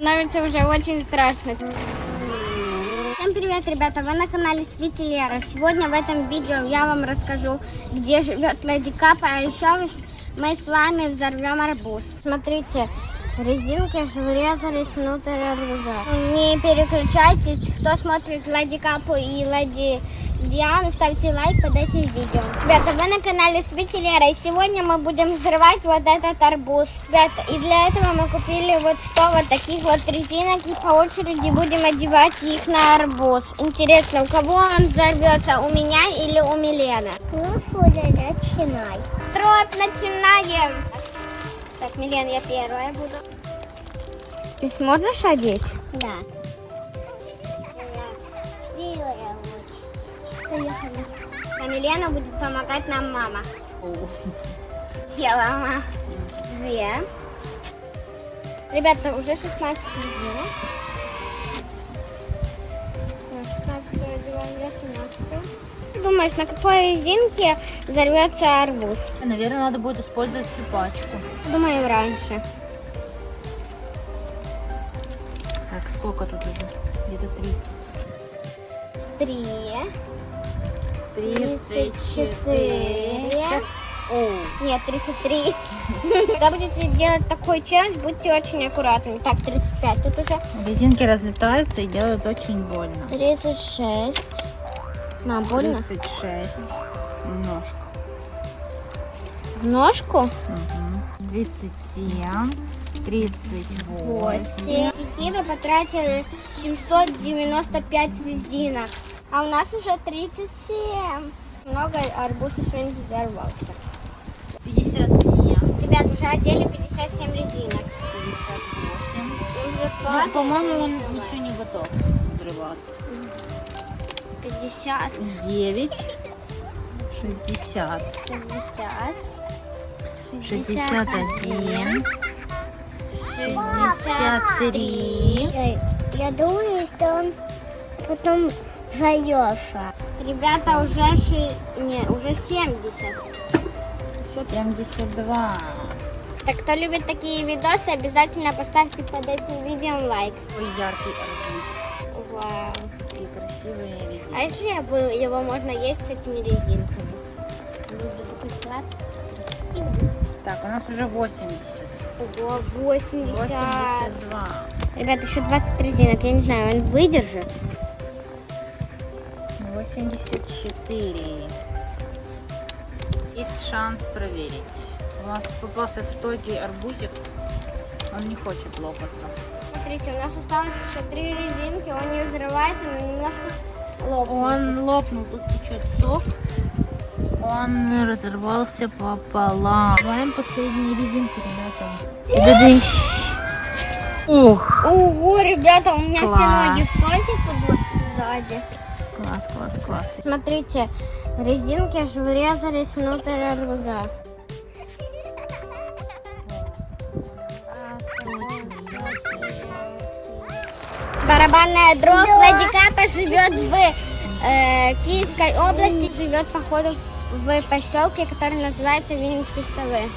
Становится уже очень страшно. Всем привет, ребята! Вы на канале Спите Лера. Сегодня в этом видео я вам расскажу, где живет Леди Капа, а еще мы с вами взорвем арбуз. Смотрите, резинки врезались внутрь арбуза. Не переключайтесь, кто смотрит Леди Капу и Леди Диану, ставьте лайк под этим видео. Ребята, вы на канале Спите Лера, и сегодня мы будем взрывать вот этот арбуз. Ребята, и для этого мы купили вот 100 вот таких вот резинок, и по очереди будем одевать их на арбуз. Интересно, у кого он взорвется, у меня или у Милены? Ну, Фуля, начинай. Троп, начинаем! Так, Милен, я первая буду. Ты сможешь одеть? Да. А Милена будет помогать нам мама. Мама. Две. Ребята, уже 16 резинок. 16 одеваем, 18. Думаешь, на какой резинке взорвется арбуз? Наверное, надо будет использовать всю пачку. Думаю, раньше. Так, сколько тут уже? Где-то 30. Три. 34. 34. Сейчас- О, Нет, 33. Когда будете делать такой челлендж, будьте очень аккуратными. Так, 35. Тут уже резинки разлетаются и делают очень больно. 36. Мам, больно? 36. Немножко. В ножку? Мгм. 37. 38. Какие вы потратили 795 резинок. А у нас уже 37. Много арбуз еще не взорвался. 57. Ребят, уже одели 57 резинок. 58. Уже Ну, по-моему, он ничего не готов взрываться. 50, 9. 60. 60, 61. 63. Ой, Я думаю, что он потом взорвется. Ребята, уже, ши... не, уже 70. 72. Так, кто любит такие видосы, обязательно поставьте под этим видео лайк. Ой, яркий арбуз. Вау. Такие красивые резинки. А если бы- его можно есть с этими резинками? Так, у нас уже 80. Ого, 80. 82. Ребят, еще 20 резинок. Я не знаю, он выдержит. 84. Есть шанс проверить. У нас попался стойкий арбузик. Он не хочет лопаться. Смотрите, у нас осталось еще три резинки. Он не взрывается, но немножко лопнул. Он лопнул, тут течет сок. Он разорвался пополам. Добавим последние резинки, ребята. Дадыщ. Ух, Ого, ребята, у меня Класс. все ноги в сзади. Класс, класс, класс. Смотрите, резинки аж врезались внутрь арбуза. Барабанная дробь Леди Капа живет в э, Киевской области, живет походу в поселке, который называется Винницкие столы.